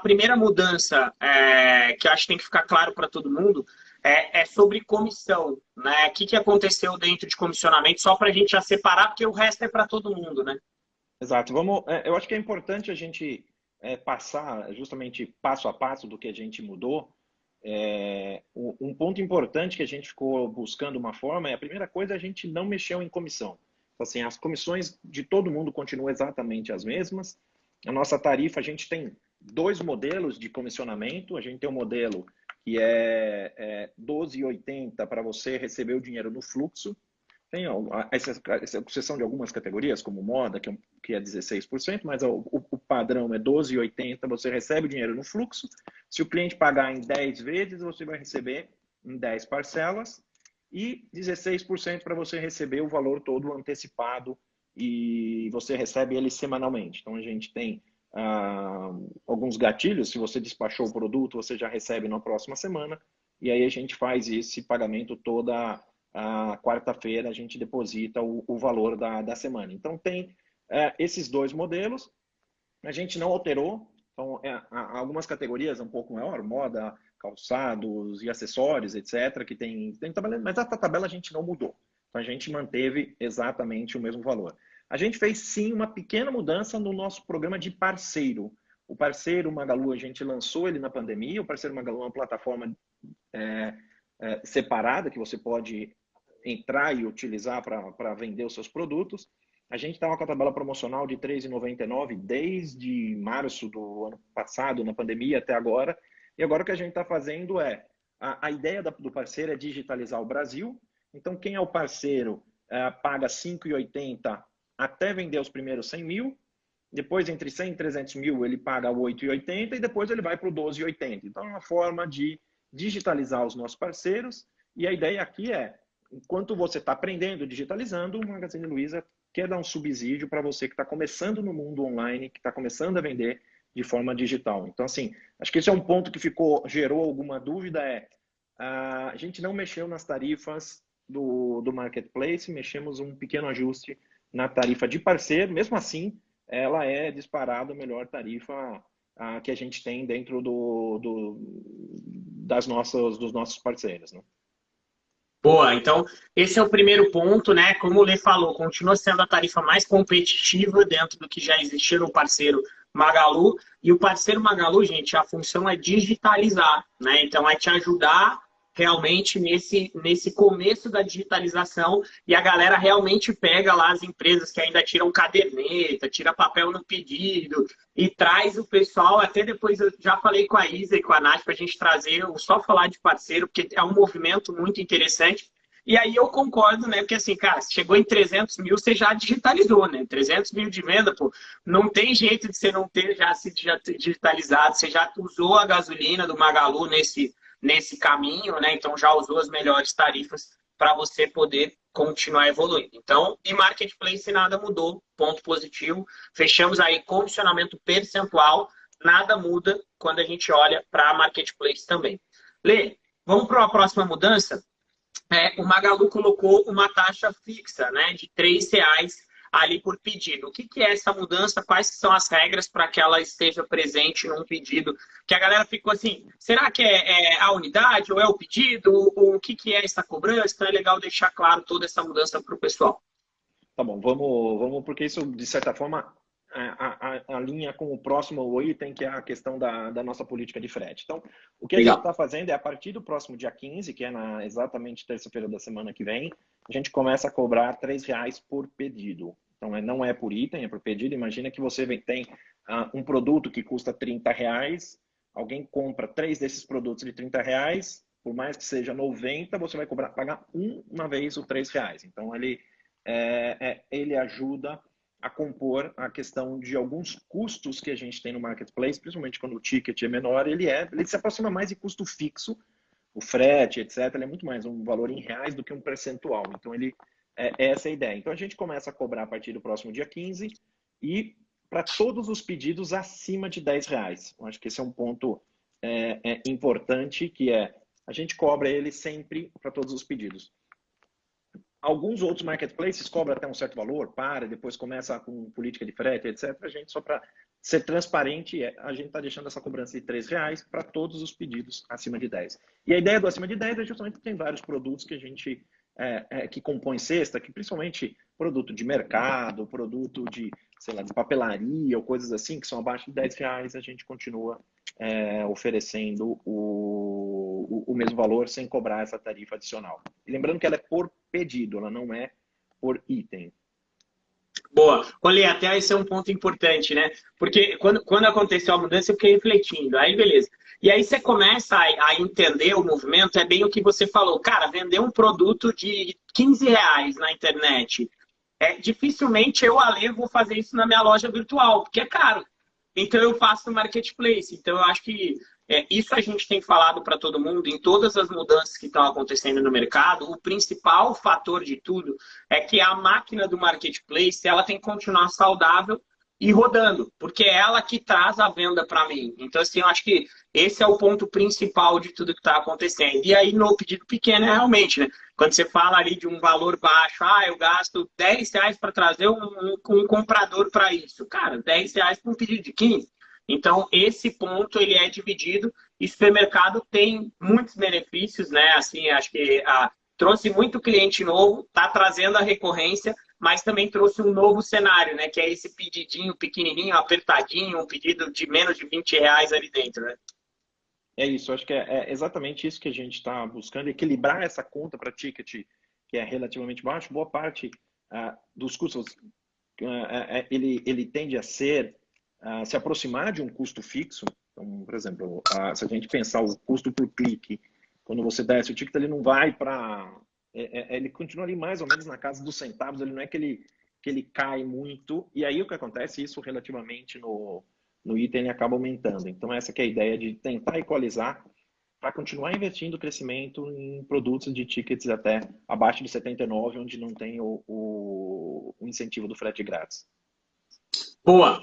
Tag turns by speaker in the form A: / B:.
A: primeira mudança é, que acho que tem que ficar claro para todo mundo é, é, sobre comissão, né? O que, que aconteceu dentro de comissionamento, só para a gente já separar, porque o resto é para todo mundo, né?
B: Exato. Vamos, é, eu acho que é importante a gente é, passar justamente passo a passo do que a gente mudou. É, um ponto importante que a gente ficou buscando uma forma é a primeira coisa a gente não mexeu em comissão. Então, assim, as comissões de todo mundo continuam exatamente as mesmas. A nossa tarifa, a gente tem dois modelos de comissionamento. A gente tem um modelo que é, é 12,80 para você receber o dinheiro no fluxo. Tem essa, exceção de algumas categorias, como moda, que é, que é 16%, mas o, o padrão é 12,80, você recebe o dinheiro no fluxo. Se o cliente pagar em 10 vezes, você vai receber em 10 parcelas e 16% para você receber o valor todo antecipado e você recebe ele semanalmente. Então, a gente tem ah, alguns gatilhos. Se você despachou o produto, você já recebe na próxima semana. E aí a gente faz esse pagamento toda a quarta-feira, a gente deposita o, o, valor da, da semana. Então tem é, esses dois modelos. A gente não alterou. Então, é, algumas categorias um pouco maior, moda, calçados e acessórios, etc., que tem, tem tabela, mas a tabela a gente não mudou. Então a gente manteve exatamente o mesmo valor. A gente fez sim uma pequena mudança no nosso programa de parceiro. O parceiro Magalu, a gente lançou ele na pandemia. O parceiro Magalu é uma plataforma é, é, separada que você pode entrar e utilizar para vender os seus produtos. A gente estava com a tabela promocional de R$ 3,99 desde março do ano passado, na pandemia, até agora. E agora o que a gente está fazendo é, a, a ideia da, do parceiro é digitalizar o Brasil. Então, quem é o parceiro é, paga R$ 5,80 até vender os primeiros 100 mil, depois entre 100 e 300 mil ele paga 8,80 e depois ele vai para o 12,80. Então é uma forma de digitalizar os nossos parceiros e a ideia aqui é, enquanto você está aprendendo, digitalizando, o Magazine Luiza quer dar um subsídio para você que está começando no mundo online, que está começando a vender de forma digital. Então, assim, acho que esse é um ponto que ficou, gerou alguma dúvida, é a gente não mexeu nas tarifas do, do marketplace, mexemos um pequeno ajuste na tarifa de parceiro, mesmo assim, ela é disparada a melhor tarifa a, que a gente tem dentro do, do, das nossas, dos nossos parceiros. Né?
A: Boa, então esse é o primeiro ponto, né? Como o Lê falou, continua sendo a tarifa mais competitiva dentro do que já existia no parceiro Magalu. E o parceiro Magalu, gente, a função é digitalizar, né? Então é te ajudar realmente nesse, nesse começo da digitalização e a galera realmente pega lá as empresas que ainda tiram caderneta, tira papel no pedido e traz o pessoal, até depois eu já falei com a Isa e com a Nath para a gente trazer, só falar de parceiro, porque é um movimento muito interessante. E aí eu concordo, né? Porque assim, cara, chegou em 300 mil, você já digitalizou, né? 300 mil de venda, pô, não tem jeito de você não ter já se digitalizado. Você já usou a gasolina do Magalu nesse, nesse caminho, né? Então já usou as melhores tarifas para você poder continuar evoluindo. Então, e marketplace nada mudou, ponto positivo. Fechamos aí comissionamento percentual, nada muda quando a gente olha para marketplace também. Lê, vamos para a próxima mudança. É, o Magalu colocou uma taxa fixa, né, de R$ reais ali por pedido. O que, que é essa mudança? Quais são as regras para que ela esteja presente num pedido? Que a galera ficou assim, será que é, é a unidade ou é o pedido? Ou, o que, que é essa cobrança? Então é legal deixar claro toda essa mudança para o pessoal.
B: Tá bom, vamos, vamos, porque isso, de certa forma, a, a, a, linha com o próximo item, que é a questão da, da nossa política de frete. Então, o que Legal. a gente está fazendo é, a partir do próximo dia 15, que é na exatamente terça-feira da semana que vem, a gente começa a cobrar R$ reais por pedido. Então, é, não é por item, é por pedido. Imagina que você tem uh, um produto que custa R$ reais, alguém compra três desses produtos de R$ reais, por mais que seja 90, você vai cobrar, pagar uma vez o R$ reais. Então, ele, é, é, ele ajuda a compor a questão de alguns custos que a gente tem no marketplace, principalmente quando o ticket é menor, ele é, ele se aproxima mais de custo fixo, o frete, etc. Ele é muito mais um valor em reais do que um percentual. Então ele é, é essa a ideia. Então a gente começa a cobrar a partir do próximo dia 15 e para todos os pedidos acima de 10 reais. Eu acho que esse é um ponto é, é importante, que é a gente cobra ele sempre para todos os pedidos. Alguns outros marketplaces cobram até um certo valor, para, depois começa com política de frete, etc. A gente, só para ser transparente, é, a gente está deixando essa cobrança de R$ reais para todos os pedidos acima de 10. E a ideia do acima de 10 é justamente que tem vários produtos que a gente é, é, que compõem cesta, que principalmente produto de mercado, produto de, sei lá, de papelaria ou coisas assim, que são abaixo de 10 reais, a gente continua é, oferecendo o, o, mesmo valor sem cobrar essa tarifa adicional. E lembrando que ela é por pedido, ela não é por item.
A: Boa. Olha, até esse é um ponto importante, né? Porque quando, quando aconteceu a mudança, eu fiquei refletindo. Aí, beleza. E aí você começa a, a, entender o movimento, é bem o que você falou. Cara, vender um produto de 15 reais na internet, é, dificilmente eu, Ale, vou fazer isso na minha loja virtual, porque é caro. Então eu faço no marketplace. Então eu acho que é, isso a gente tem falado para todo mundo, em todas as mudanças que estão acontecendo no mercado, o principal fator de tudo é que a máquina do marketplace ela tem que continuar saudável e rodando, porque é ela que traz a venda para mim. Então, assim, eu acho que esse é o ponto principal de tudo que está acontecendo. E aí, no pedido pequeno, é realmente, né? Quando você fala ali de um valor baixo, ah, eu gasto 10 reais para trazer um, um, um comprador para isso. Cara, 10 reais para um pedido de 15. Então, esse ponto, ele é dividido. E supermercado tem muitos benefícios, né? Assim, acho que ah, trouxe muito cliente novo, está trazendo a recorrência, mas também trouxe um novo cenário, né? Que é esse pedidinho pequenininho, apertadinho, um pedido de menos de 20 reais ali dentro, né?
B: É isso, acho que é, é exatamente isso que a gente está buscando, equilibrar essa conta para ticket, que é relativamente baixo. Boa parte uh, dos custos, uh, uh, ele, ele tende a ser, se aproximar de um custo fixo. Então, por exemplo, se a gente pensar o custo por clique, quando você desce o ticket, ele não vai para é, é, ele continua ali mais ou menos na casa dos centavos, ele não é que ele, que ele cai muito. E aí o que acontece, isso relativamente no, no item ele acaba aumentando. Então essa é a ideia de tentar equalizar para continuar investindo crescimento em produtos de tickets até abaixo de 79, onde não tem o, o, o incentivo do frete grátis.
A: Boa.